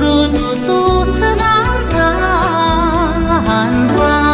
Rutu sutra hansa